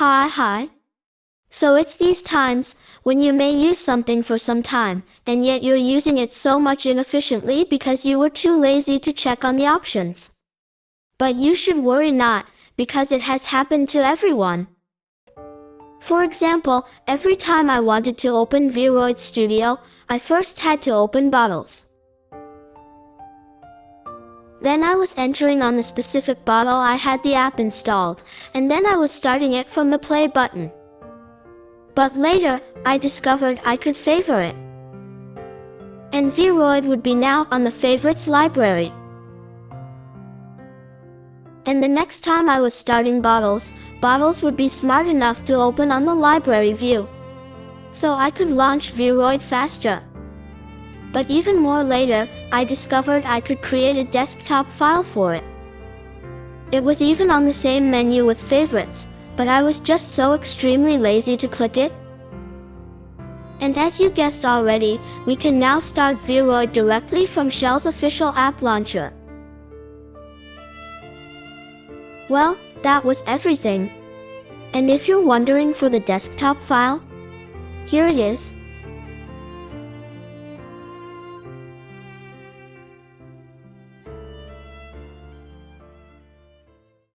Hi hi. So it's these times, when you may use something for some time, and yet you're using it so much inefficiently because you were too lazy to check on the options. But you should worry not, because it has happened to everyone. For example, every time I wanted to open Vroid Studio, I first had to open bottles. Then I was entering on the specific bottle I had the app installed, and then I was starting it from the play button. But later, I discovered I could favor it. And Vroid would be now on the favorites library. And the next time I was starting bottles, bottles would be smart enough to open on the library view. So I could launch Vroid faster. But even more later, I discovered I could create a desktop file for it. It was even on the same menu with favorites, but I was just so extremely lazy to click it. And as you guessed already, we can now start Vroid directly from Shell's official app launcher. Well, that was everything. And if you're wondering for the desktop file, here it is.